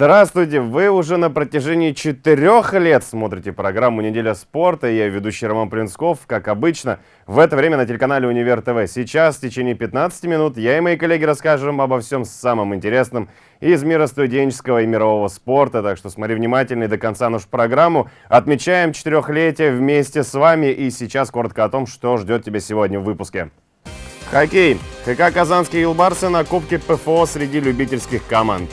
Здравствуйте! Вы уже на протяжении четырех лет смотрите программу «Неделя спорта». Я ведущий Роман Принцков, как обычно, в это время на телеканале «Универ ТВ». Сейчас, в течение 15 минут, я и мои коллеги расскажем обо всем самом интересном из мира студенческого и мирового спорта. Так что смотри внимательно и до конца нашу программу. Отмечаем четырехлетие вместе с вами. И сейчас коротко о том, что ждет тебя сегодня в выпуске. Хоккей. ХК «Казанские Юлбарсы» на Кубке ПФО среди любительских команд.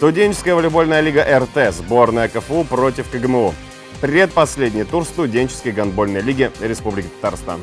Студенческая волейбольная лига РТ, сборная КФУ против КГМУ. Предпоследний тур студенческой гандбольной лиги Республики Татарстан.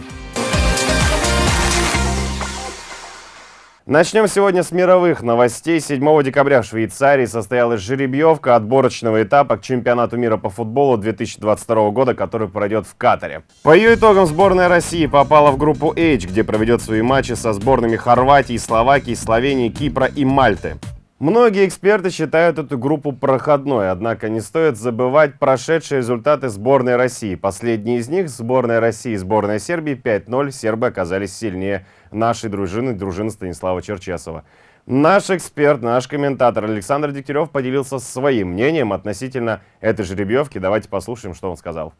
Начнем сегодня с мировых новостей. 7 декабря в Швейцарии состоялась жеребьевка отборочного этапа к чемпионату мира по футболу 2022 года, который пройдет в Катаре. По ее итогам сборная России попала в группу H, где проведет свои матчи со сборными Хорватии, Словакии, Словении, Кипра и Мальты. Многие эксперты считают эту группу проходной, однако не стоит забывать прошедшие результаты сборной России. Последние из них, сборная России и сборная Сербии 5-0, сербы оказались сильнее нашей дружины, дружины Станислава Черчесова. Наш эксперт, наш комментатор Александр Дегтярев поделился своим мнением относительно этой жеребьевки. Давайте послушаем, что он сказал.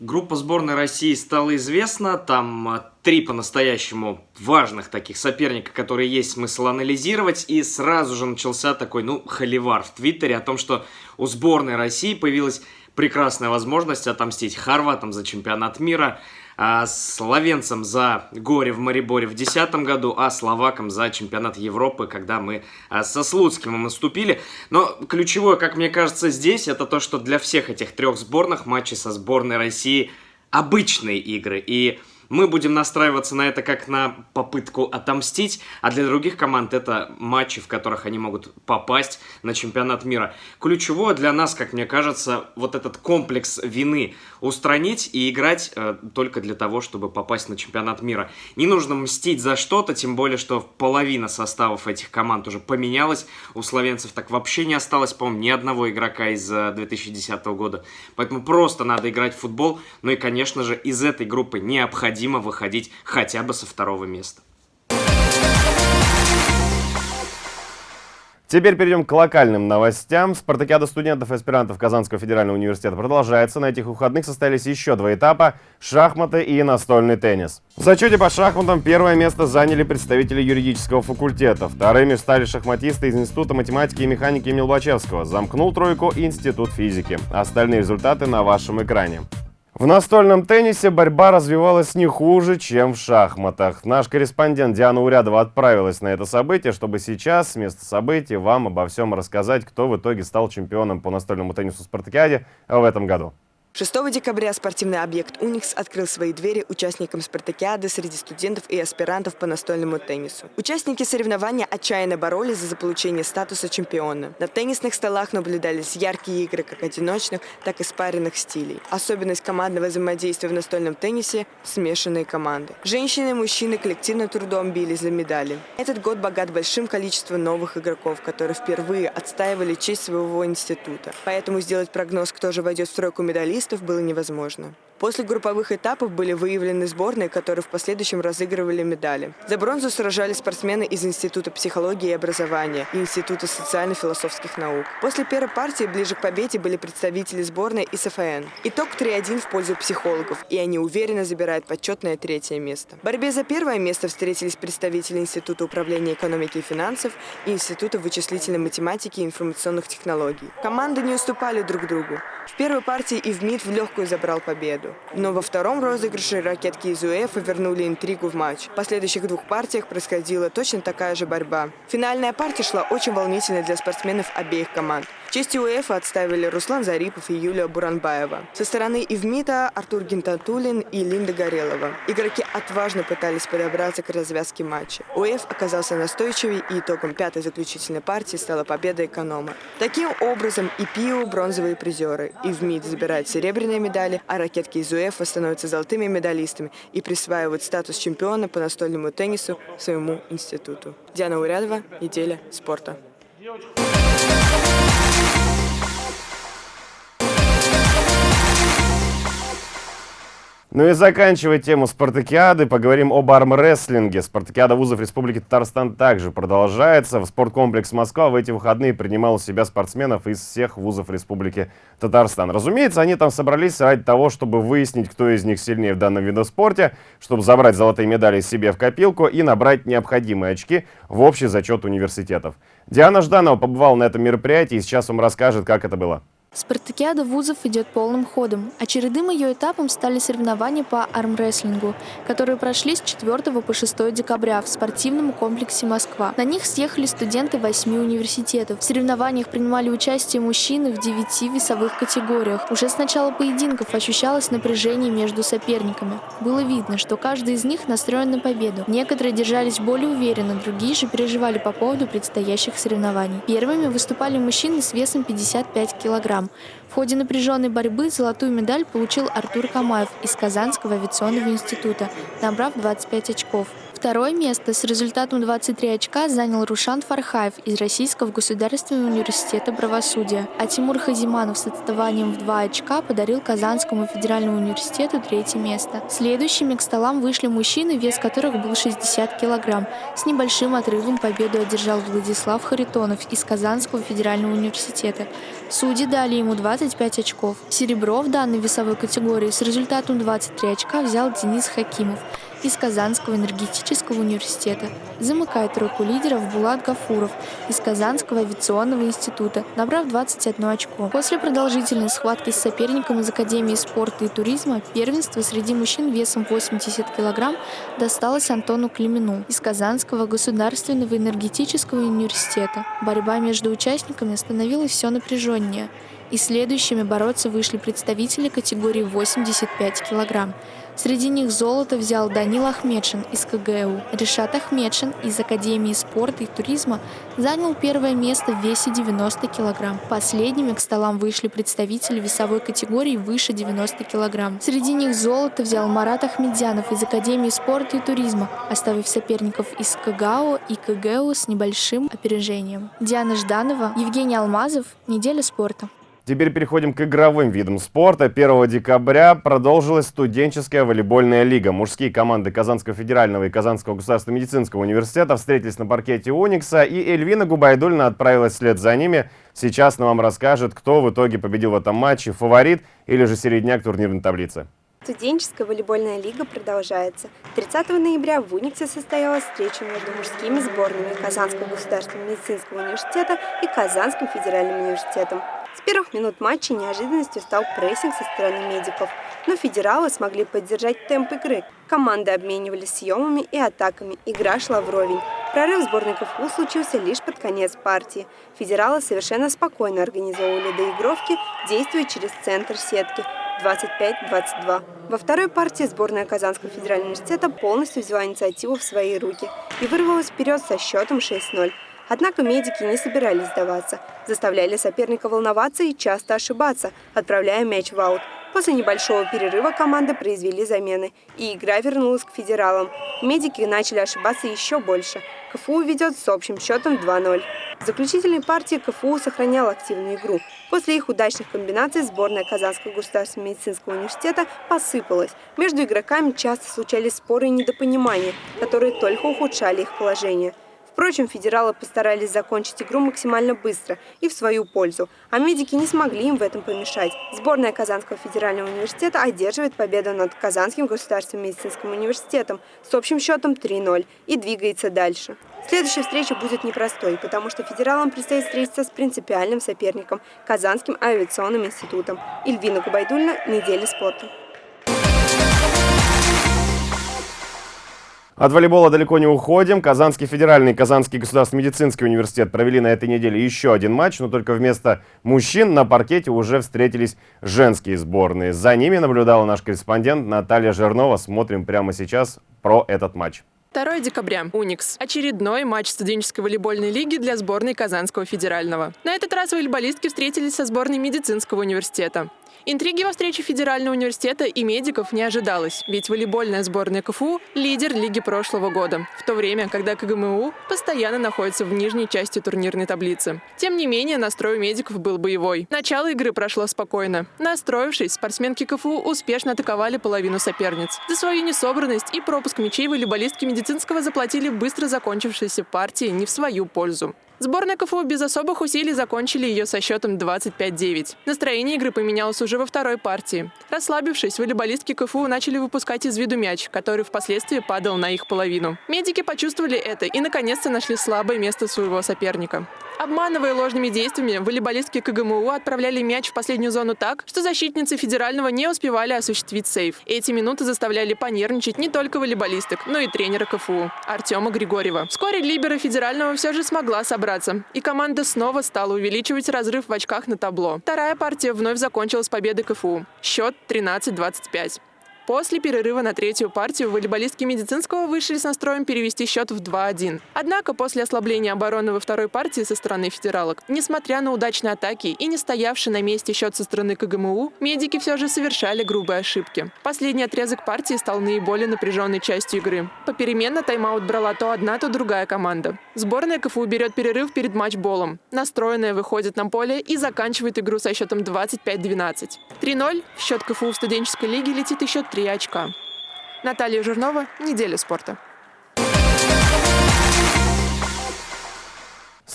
Группа сборной России стала известна, там а, три по-настоящему важных таких соперника, которые есть смысл анализировать, и сразу же начался такой, ну, холивар в Твиттере о том, что у сборной России появилась прекрасная возможность отомстить хорватам за чемпионат мира, а словенцам за горе в Мариборе в 2010 году, а словакам за чемпионат Европы, когда мы а, со Слуцким наступили. Но ключевое, как мне кажется, здесь, это то, что для всех этих трех сборных матчи со сборной России обычные игры. И мы будем настраиваться на это как на попытку отомстить, а для других команд это матчи, в которых они могут попасть на чемпионат мира. Ключевое для нас, как мне кажется, вот этот комплекс вины устранить и играть э, только для того, чтобы попасть на чемпионат мира. Не нужно мстить за что-то, тем более, что половина составов этих команд уже поменялась. У словенцев так вообще не осталось, по-моему, ни одного игрока из 2010 э, года. Поэтому просто надо играть в футбол. Ну и, конечно же, из этой группы необходимо необходимо выходить хотя бы со второго места. Теперь перейдем к локальным новостям. Спартакиада студентов и аспирантов Казанского федерального университета продолжается. На этих выходных состоялись еще два этапа – шахматы и настольный теннис. В зачете по шахматам первое место заняли представители юридического факультета. Вторыми стали шахматисты из Института математики и механики имени Лобачевского. Замкнул тройку Институт физики. Остальные результаты на вашем экране. В настольном теннисе борьба развивалась не хуже, чем в шахматах. Наш корреспондент Диана Урядова отправилась на это событие, чтобы сейчас с места событий вам обо всем рассказать, кто в итоге стал чемпионом по настольному теннису в Спартакиаде в этом году. 6 декабря спортивный объект «Уникс» открыл свои двери участникам спартакиады среди студентов и аспирантов по настольному теннису. Участники соревнования отчаянно боролись за заполучение статуса чемпиона. На теннисных столах наблюдались яркие игры как одиночных, так и спаренных стилей. Особенность командного взаимодействия в настольном теннисе – смешанные команды. Женщины и мужчины коллективным трудом бились за медали. Этот год богат большим количеством новых игроков, которые впервые отстаивали честь своего института. Поэтому сделать прогноз, кто же войдет в тройку медалистов, футболистов было невозможно. После групповых этапов были выявлены сборные, которые в последующем разыгрывали медали. За бронзу сражались спортсмены из Института психологии и образования и Института социально-философских наук. После первой партии ближе к победе были представители сборной и СФН. Итог 3-1 в пользу психологов, и они уверенно забирают почетное третье место. В борьбе за первое место встретились представители Института управления экономики и финансов и Института вычислительной математики и информационных технологий. Команды не уступали друг другу. В первой партии Ивмид в легкую забрал победу победу. Но во втором розыгрыше ракетки из УЭФа вернули интригу в матч. В последующих двух партиях происходила точно такая же борьба. Финальная партия шла очень волнительно для спортсменов обеих команд. Честь УЕФА отставили Руслан Зарипов и Юлия Буранбаева. Со стороны Ивмита Артур Гинтатулин и Линда Горелова. Игроки отважно пытались подобраться к развязке матча. УЕФ оказался настойчивее и итогом пятой заключительной партии стала победа эконома. Таким образом и ПИО бронзовые призеры. Ивмит забирает серебряные медали, а ракетки из УЕФА становятся золотыми медалистами и присваивают статус чемпиона по настольному теннису своему институту. Диана Урядова, неделя спорта. Ну и заканчивая тему спартакиады, поговорим об армрестлинге. Спартакиада вузов Республики Татарстан также продолжается. В спорткомплекс Москва в эти выходные принимал у себя спортсменов из всех вузов Республики Татарстан. Разумеется, они там собрались ради того, чтобы выяснить, кто из них сильнее в данном виде спорта, чтобы забрать золотые медали себе в копилку и набрать необходимые очки в общий зачет университетов. Диана Жданова побывала на этом мероприятии и сейчас вам расскажет, как это было. Спартакиада вузов идет полным ходом. Очередным ее этапом стали соревнования по армрестлингу, которые прошли с 4 по 6 декабря в спортивном комплексе «Москва». На них съехали студенты восьми университетов. В соревнованиях принимали участие мужчины в девяти весовых категориях. Уже с начала поединков ощущалось напряжение между соперниками. Было видно, что каждый из них настроен на победу. Некоторые держались более уверенно, другие же переживали по поводу предстоящих соревнований. Первыми выступали мужчины с весом 55 килограмм килограмм. В ходе напряженной борьбы золотую медаль получил Артур Камаев из Казанского авиационного института, набрав 25 очков. Второе место с результатом 23 очка занял Рушан Фархаев из Российского государственного университета правосудия, а Тимур Хазиманов с отставанием в 2 очка подарил Казанскому федеральному университету третье место. Следующими к столам вышли мужчины, вес которых был 60 килограмм. С небольшим отрывом победу одержал Владислав Харитонов из Казанского федерального университета. Судьи дали ему 25 очков. Серебро в данной весовой категории с результатом 23 очка взял Денис Хакимов из Казанского энергетического университета. Замыкает тройку лидеров Булат Гафуров из Казанского авиационного института, набрав 21 очко. После продолжительной схватки с соперником из Академии спорта и туризма первенство среди мужчин весом 80 кг досталось Антону Климину из Казанского государственного энергетического университета. Борьба между участниками становилась все напряженнее и следующими бороться вышли представители категории 85 килограмм. Среди них золото взял Данил Ахмедшин из КГУ. Решат Ахмедшин из Академии спорта и туризма занял первое место в весе 90 килограмм. Последними к столам вышли представители весовой категории выше 90 килограмм. Среди них золото взял Марат Ахмедзянов из Академии спорта и туризма, оставив соперников из КГАО и КГУ с небольшим опережением. Диана Жданова, Евгений Алмазов. Неделя спорта. Теперь переходим к игровым видам спорта. 1 декабря продолжилась студенческая волейбольная лига. Мужские команды Казанского федерального и Казанского государственного медицинского университета встретились на паркете Уникса, и Эльвина Губайдульна отправилась вслед за ними. Сейчас она вам расскажет, кто в итоге победил в этом матче, фаворит или же середняк турнирной таблицы. Студенческая волейбольная лига продолжается. 30 ноября в Униксе состоялась встреча между мужскими сборными Казанского государственного медицинского университета и Казанским федеральным университетом. С первых минут матча неожиданностью стал прессинг со стороны медиков, но федералы смогли поддержать темп игры. Команды обменивались съемами и атаками, игра шла вровень. Прорыв сборной КФУ случился лишь под конец партии. Федералы совершенно спокойно организовывали доигровки, действуя через центр сетки 25-22. Во второй партии сборная Казанского федерального университета полностью взяла инициативу в свои руки и вырвалась вперед со счетом 6-0. Однако медики не собирались сдаваться, заставляли соперника волноваться и часто ошибаться, отправляя мяч в аут. После небольшого перерыва команды произвели замены, и игра вернулась к федералам. Медики начали ошибаться еще больше. КФУ ведет с общим счетом 2-0. В заключительной партии КФУ сохранял активную игру. После их удачных комбинаций сборная Казанского государственного медицинского университета посыпалась. Между игроками часто случались споры и недопонимания, которые только ухудшали их положение. Впрочем, федералы постарались закончить игру максимально быстро и в свою пользу, а медики не смогли им в этом помешать. Сборная Казанского федерального университета одерживает победу над Казанским государственным медицинским университетом с общим счетом 3-0 и двигается дальше. Следующая встреча будет непростой, потому что федералам предстоит встретиться с принципиальным соперником – Казанским авиационным институтом. Ильвина Губайдульна, «Неделя спорта». От волейбола далеко не уходим. Казанский федеральный и Казанский государственный медицинский университет провели на этой неделе еще один матч, но только вместо мужчин на паркете уже встретились женские сборные. За ними наблюдала наш корреспондент Наталья Жернова. Смотрим прямо сейчас про этот матч. 2 декабря. Уникс. Очередной матч студенческой волейбольной лиги для сборной Казанского федерального. На этот раз волейболистки встретились со сборной медицинского университета. Интриги во встрече Федерального университета и медиков не ожидалось, ведь волейбольная сборная КФУ – лидер лиги прошлого года, в то время, когда КГМУ постоянно находится в нижней части турнирной таблицы. Тем не менее, настрой у медиков был боевой. Начало игры прошло спокойно. Настроившись, спортсменки КФУ успешно атаковали половину соперниц. За свою несобранность и пропуск мячей волейболистки медицинского заплатили быстро закончившейся партии не в свою пользу. Сборная КФУ без особых усилий закончили ее со счетом 25-9. Настроение игры поменялось уже во второй партии. Расслабившись, волейболистки КФУ начали выпускать из виду мяч, который впоследствии падал на их половину. Медики почувствовали это и наконец-то нашли слабое место своего соперника. Обманывая ложными действиями, волейболистки КГМУ отправляли мяч в последнюю зону так, что защитницы федерального не успевали осуществить сейв. Эти минуты заставляли понервничать не только волейболисток, но и тренера КФУ Артема Григорьева. Вскоре либера федерального все же смогла собраться, и команда снова стала увеличивать разрыв в очках на табло. Вторая партия вновь закончилась победой КФУ. Счет 13-25. После перерыва на третью партию волейболистки медицинского вышли с настроем перевести счет в 2-1. Однако после ослабления обороны во второй партии со стороны федералок, несмотря на удачные атаки и не стоявший на месте счет со стороны КГМУ, медики все же совершали грубые ошибки. Последний отрезок партии стал наиболее напряженной частью игры. Попеременно тайм-аут брала то одна, то другая команда. Сборная КФУ берет перерыв перед матчболом. Настроенная выходит на поле и заканчивает игру со счетом 25-12. 3-0 в счет КФУ в студенческой лиге летит еще 3 очка. Наталья Жирнова, «Неделя спорта».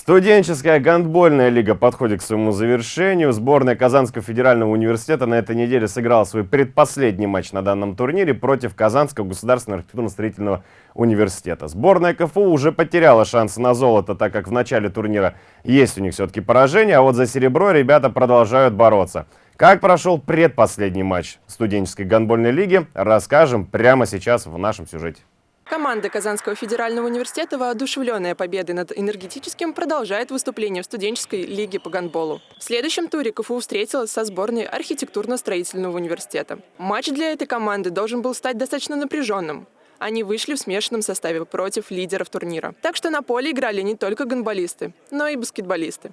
Студенческая гандбольная лига подходит к своему завершению. Сборная Казанского федерального университета на этой неделе сыграла свой предпоследний матч на данном турнире против Казанского государственного архитектурно-строительного университета. Сборная КФУ уже потеряла шансы на золото, так как в начале турнира есть у них все-таки поражение, а вот за серебро ребята продолжают бороться. Как прошел предпоследний матч студенческой гандбольной лиги, расскажем прямо сейчас в нашем сюжете. Команда Казанского федерального университета, воодушевленная победой над энергетическим, продолжает выступление в студенческой лиге по гандболу. В следующем туре КФУ встретилась со сборной архитектурно-строительного университета. Матч для этой команды должен был стать достаточно напряженным. Они вышли в смешанном составе против лидеров турнира. Так что на поле играли не только гандболисты, но и баскетболисты.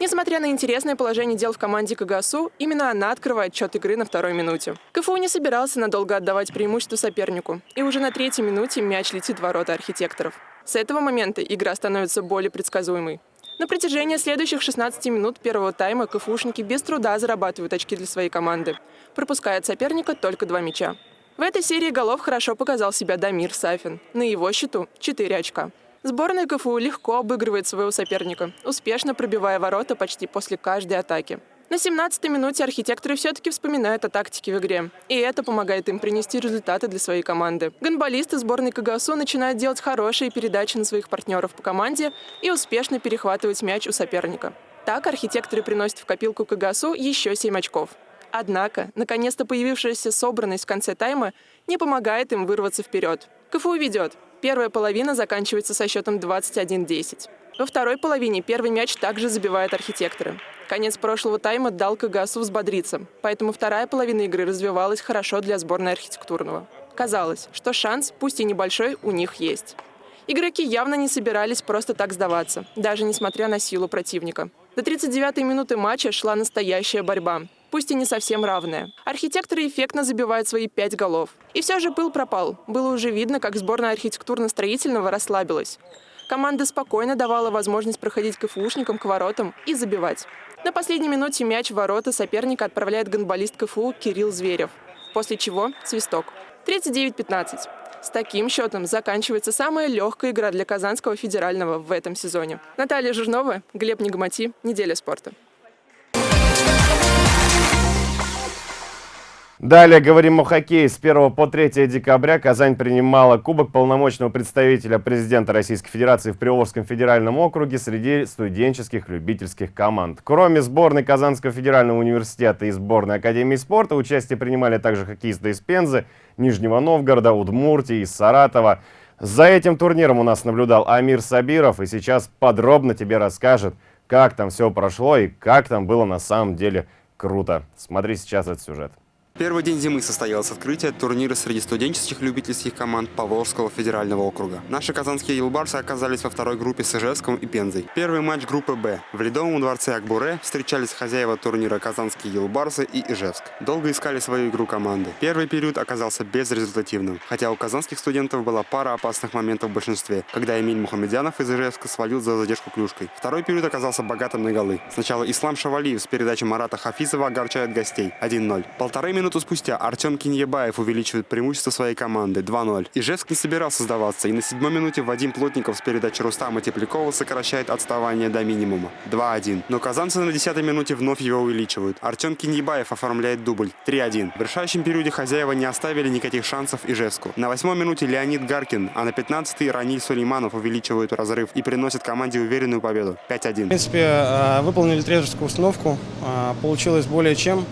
Несмотря на интересное положение дел в команде КГСУ, именно она открывает счет игры на второй минуте. КФУ не собирался надолго отдавать преимущество сопернику, и уже на третьей минуте мяч летит в ворота архитекторов. С этого момента игра становится более предсказуемой. На протяжении следующих 16 минут первого тайма КФУшники без труда зарабатывают очки для своей команды, пропуская от соперника только два мяча. В этой серии голов хорошо показал себя Дамир Сафин. На его счету 4 очка. Сборная КФУ легко обыгрывает своего соперника, успешно пробивая ворота почти после каждой атаки. На 17-й минуте архитекторы все-таки вспоминают о тактике в игре, и это помогает им принести результаты для своей команды. Гонболисты сборной КГСУ начинают делать хорошие передачи на своих партнеров по команде и успешно перехватывать мяч у соперника. Так архитекторы приносят в копилку КГСУ еще 7 очков. Однако, наконец-то появившаяся собранность в конце тайма не помогает им вырваться вперед. КФУ ведет. Первая половина заканчивается со счетом 21-10. Во второй половине первый мяч также забивают архитекторы. Конец прошлого тайма дал КГСУ взбодриться, поэтому вторая половина игры развивалась хорошо для сборной архитектурного. Казалось, что шанс, пусть и небольшой, у них есть. Игроки явно не собирались просто так сдаваться, даже несмотря на силу противника. До 39-й минуты матча шла настоящая борьба пусть и не совсем равная. Архитекторы эффектно забивают свои пять голов. И все же пыл пропал. Было уже видно, как сборная архитектурно-строительного расслабилась. Команда спокойно давала возможность проходить КФУшникам к воротам и забивать. На последней минуте мяч в ворота соперника отправляет гонболист КФУ Кирилл Зверев. После чего свисток. 39-15. С таким счетом заканчивается самая легкая игра для Казанского федерального в этом сезоне. Наталья Жирнова, Глеб Нигмати, «Неделя спорта». Далее говорим о хоккее. С 1 по 3 декабря Казань принимала Кубок полномочного представителя президента Российской Федерации в Приволжском федеральном округе среди студенческих любительских команд. Кроме сборной Казанского федерального университета и сборной Академии спорта, участие принимали также хоккеисты из Пензы, Нижнего Новгорода, Удмуртии, из Саратова. За этим турниром у нас наблюдал Амир Сабиров и сейчас подробно тебе расскажет, как там все прошло и как там было на самом деле круто. Смотри сейчас этот сюжет. Первый день зимы состоялось открытие турнира среди студенческих любительских команд Поволжского федерального округа. Наши казанские юлбарсы оказались во второй группе с Ижевском и Пензой. Первый матч группы «Б». В Ледовом дворце Акбуре встречались хозяева турнира казанские юлбарсы и Ижевск. Долго искали свою игру команды. Первый период оказался безрезультативным, хотя у казанских студентов была пара опасных моментов в большинстве, когда Эмиль Мухамедянов из Ижевска свалил за задержку клюшкой. Второй период оказался богатым на голы. Сначала Ислам Шавалиев с передачи Марата Хафизова огорчает гостей 1-0. Полторы минуты спустя Артем Киньебаев увеличивает преимущество своей команды 2-0. Ижевск не собирался сдаваться, и на седьмой минуте Вадим Плотников с передачи Рустама Теплякова сокращает отставание до минимума 2-1. Но казанцы на десятой минуте вновь его увеличивают. Артем Киньебаев оформляет дубль 3-1. В решающем периоде хозяева не оставили никаких шансов Ижевску. На восьмой минуте Леонид Гаркин, а на пятнадцатой Раниль Сулейманов увеличивают разрыв и приносит команде уверенную победу 5-1. В принципе, э, выполнили тренерскую установку, э, получилось более чем.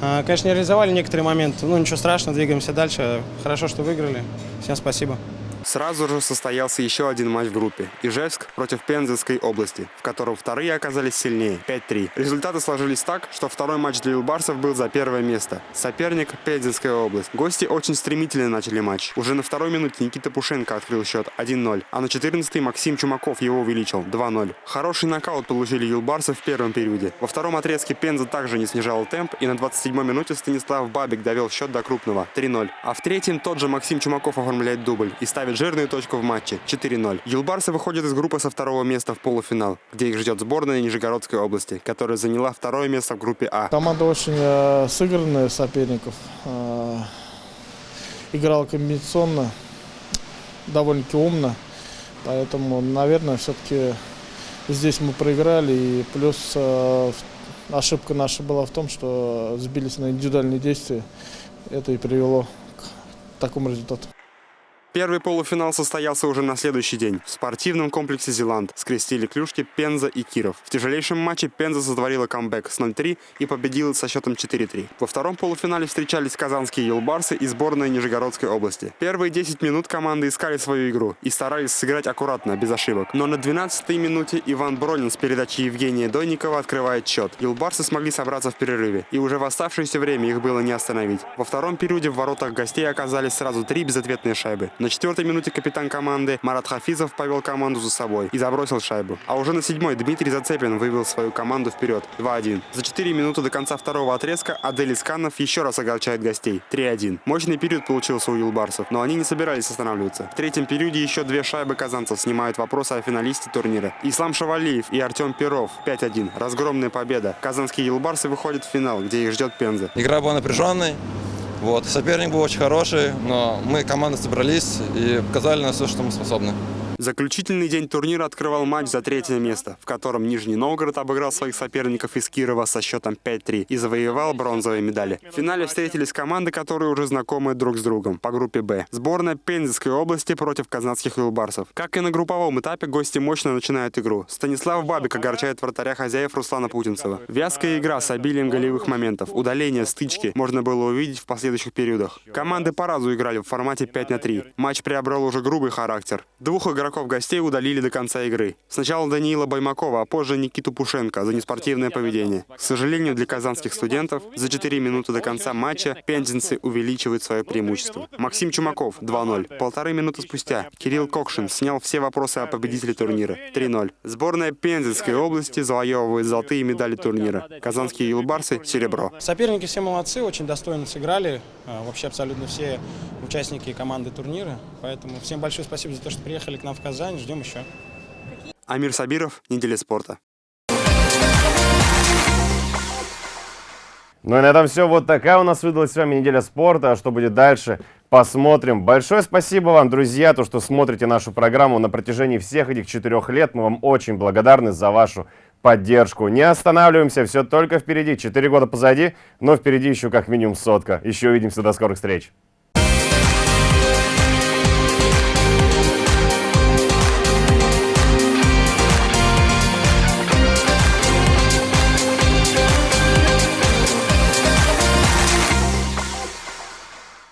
Э, Конечно, не реализовали некоторые моменты, ну ничего страшного, двигаемся дальше. Хорошо, что выиграли. Всем спасибо. Сразу же состоялся еще один матч в группе. Ижевск против Пензенской области, в котором вторые оказались сильнее – 5-3. Результаты сложились так, что второй матч для Илбарсов был за первое место. Соперник – Пензенская область. Гости очень стремительно начали матч. Уже на второй минуте Никита Пушенко открыл счет 1-0, а на 14-й Максим Чумаков его увеличил 2-0. Хороший нокаут получили Юлбарсы в первом периоде. Во втором отрезке Пенза также не снижал темп, и на 27-й минуте Станислав Бабик довел счет до крупного 3-0. А в третьем тот же Максим Чумаков оформляет дубль и ставит жирную точку в матче 4-0. Юлбарсы выходят из группы со второго места в полуфинал, где их ждет сборная Нижегородской области, которая заняла второе место в группе А. Команда очень э, сыгранная соперников. Э, играла комбинационно, довольно-таки умно. Поэтому, наверное, все-таки здесь мы проиграли. И плюс э, ошибка наша была в том, что сбились на индивидуальные действия. Это и привело к такому результату. Первый полуфинал состоялся уже на следующий день. В спортивном комплексе «Зеланд» скрестили клюшки Пенза и Киров. В тяжелейшем матче Пенза сотворила камбэк с 0-3 и победила со счетом 4-3. Во втором полуфинале встречались казанские «Юлбарсы» и сборная Нижегородской области. Первые 10 минут команды искали свою игру и старались сыграть аккуратно, без ошибок. Но на 12-й минуте Иван Бронин с передачи Евгения Дойникова открывает счет. «Юлбарсы» смогли собраться в перерыве, и уже в оставшееся время их было не остановить. Во втором периоде в воротах гостей оказались сразу три безответные шайбы. На четвертой минуте капитан команды Марат Хафизов повел команду за собой и забросил шайбу. А уже на седьмой Дмитрий Зацепин вывел свою команду вперед 2-1. За 4 минуты до конца второго отрезка Адель Исканов еще раз огорчает гостей 3-1. Мощный период получился у юлбарсов, но они не собирались останавливаться. В третьем периоде еще две шайбы казанцев снимают вопросы о финалисте турнира. Ислам Шавалиев и Артем Перов 5-1. Разгромная победа. Казанские юлбарсы выходят в финал, где их ждет Пенза. Игра была напряженной. Вот. Соперник был очень хороший, но мы, команда, собрались и показали на все, что мы способны. Заключительный день турнира открывал матч за третье место, в котором Нижний Новгород обыграл своих соперников из Кирова со счетом 5-3 и завоевал бронзовые медали. В финале встретились команды, которые уже знакомы друг с другом по группе «Б». Сборная Пензенской области против казанских юлбарсов. Как и на групповом этапе, гости мощно начинают игру. Станислав Бабик огорчает вратаря хозяев Руслана Путинцева. Вязкая игра с обилием голевых моментов, удаление, стычки можно было увидеть в последующих периодах. Команды по разу играли в формате 5 на 3. Матч приобрел уже грубый характер. Двух игроков гостей удалили до конца игры. Сначала Даниила Баймакова, а позже Никиту Пушенко за неспортивное поведение. К сожалению, для казанских студентов за 4 минуты до конца матча пензенцы увеличивают свое преимущество. Максим Чумаков 2-0. Полторы минуты спустя Кирилл Кокшин снял все вопросы о победителе турнира 3-0. Сборная Пензенской области завоевывает золотые медали турнира. Казанские юлбарсы – серебро. Соперники все молодцы, очень достойно сыграли. А, Вообще абсолютно все участники команды турнира. Поэтому всем большое спасибо за то, что приехали к нам в Казань. Ждем еще. Амир Сабиров, Неделя спорта. Ну и на этом все. Вот такая у нас выдалась с вами неделя спорта. А что будет дальше, посмотрим. Большое спасибо вам, друзья, то, что смотрите нашу программу на протяжении всех этих четырех лет. Мы вам очень благодарны за вашу поддержку. Не останавливаемся, все только впереди. Четыре года позади, но впереди еще как минимум сотка. Еще увидимся, до скорых встреч.